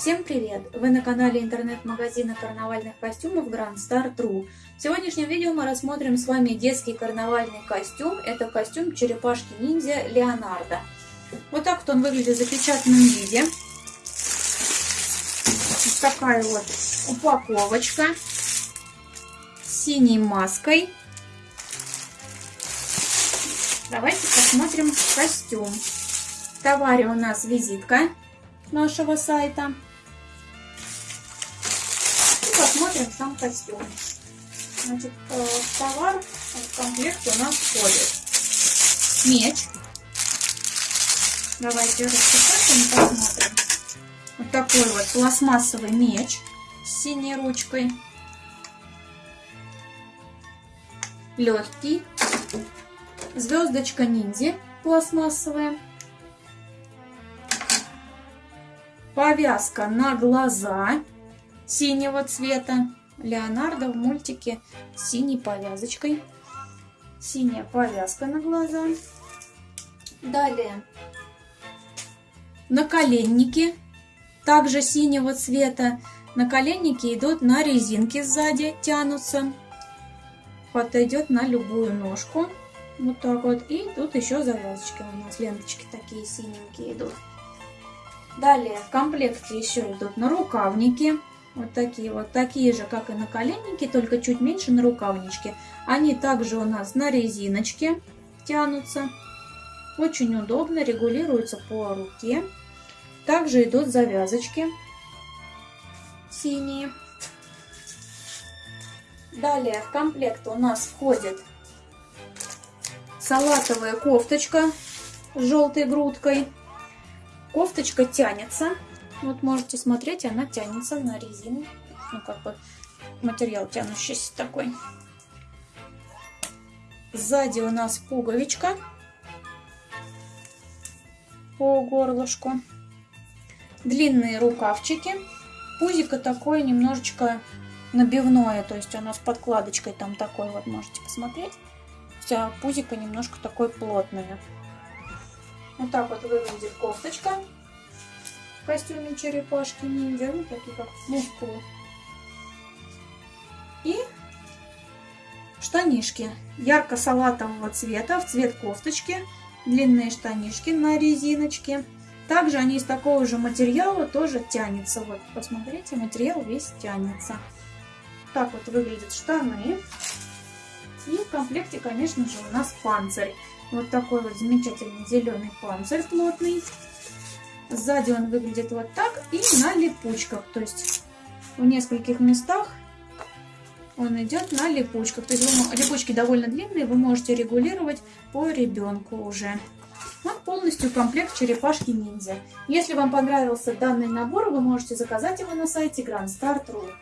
Всем привет! Вы на канале интернет-магазина карнавальных костюмов Grand Star True. В сегодняшнем видео мы рассмотрим с вами детский карнавальный костюм. Это костюм черепашки-ниндзя Леонардо. Вот так вот он выглядит в запечатанном виде. Вот такая вот упаковочка с синей маской. Давайте посмотрим костюм. В товаре у нас визитка нашего сайта. И посмотрим сам костюм. Значит, э, товар в комплект у нас входит меч. Давайте распечатаем и посмотрим. Вот такой вот пластмассовый меч с синей ручкой. Легкий. Звездочка ниндзя пластмассовая. Повязка на глаза синего цвета. Леонардо в мультике с синей повязочкой. Синяя повязка на глаза. Далее наколенники также синего цвета. Наколенники идут на резинке сзади, тянутся. Подойдет на любую ножку. Вот так вот. И тут еще завязочки у нас, ленточки такие синенькие идут. Далее в комплекте еще идут на рукавники. Вот такие вот, такие же, как и на коленники, только чуть меньше на рукавничке. Они также у нас на резиночке тянутся. Очень удобно, регулируются по руке. Также идут завязочки синие. Далее в комплект у нас входит салатовая кофточка с желтой грудкой. Кофточка тянется. Вот можете смотреть, она тянется на резину. Ну, как бы материал тянущийся такой. Сзади у нас пуговичка по горлышку. Длинные рукавчики. Пузико такое немножечко набивное, то есть оно с подкладочкой там такой вот, можете посмотреть. Вся пузико немножко такое плотное. Вот так вот выглядит кофточка в костюме черепашки ниндзя. Ну, такие как мускулы. И штанишки ярко-салатового цвета в цвет кофточки. Длинные штанишки на резиночке. Также они из такого же материала тоже тянется. Вот, посмотрите, материал весь тянется. Так вот выглядят штаны. И в комплекте, конечно же, у нас панцирь. Вот такой вот замечательный зеленый панцирь плотный. Сзади он выглядит вот так и на липучках. То есть в нескольких местах он идет на липучках. То есть вы, липучки довольно длинные, вы можете регулировать по ребенку уже. Вот полностью комплект черепашки ниндзя. Если вам понравился данный набор, вы можете заказать его на сайте Grand Star True.